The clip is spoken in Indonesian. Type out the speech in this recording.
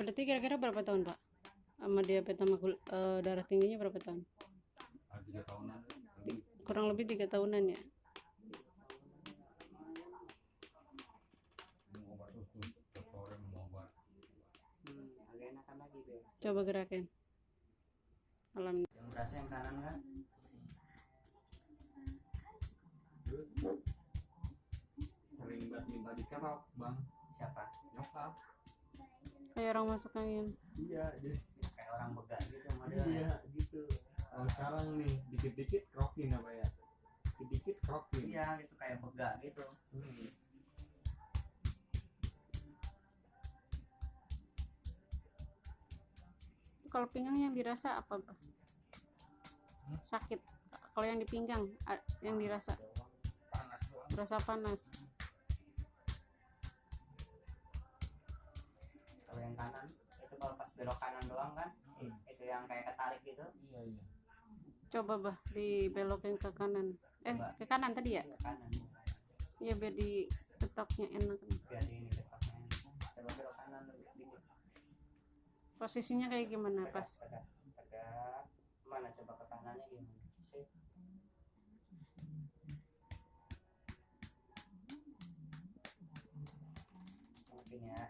Berarti kira-kira berapa tahun, Pak? Sama diabetes sama gul- eh, darah tingginya berapa tahun? ada tiga tahunan Kurang lebih tiga tahunan ya. Hmm, agak enakan lagi deh. Coba gerakin. Alhamdulillah. Yang berasa yang kanan kan? terus sering banget minta dikerok bang Siapa? nyokap Kayak orang masuk angin. iya jadi Kayak orang begal gitu modelnya. iya gitu kalau sekarang nih dikit-dikit kerokin apa ya dikit-dikit kerokin Iya, gitu kayak begal gitu. Hmm. Kalau pinggang yang dirasa apa, Pak? Hmm? Sakit. Kalau yang di pinggang yang dirasa panas doang berasa panas. Yang kanan itu kalau pas belok kanan doang kan? Hmm. Itu yang kayak ketarik gitu. iya iya Coba, Bah, dibelokin ke kanan. Eh, Coba. ke kanan tadi ya? Ke kanan. Iya, biar di ketoknya enak. Biar di ini depannya. Coba belok kanan dulu dikit. Posisinya kayak gimana, Tegak, pas? tegak, tegak. Mana coba ke kanannya gimana? Sip. Mungkin ya.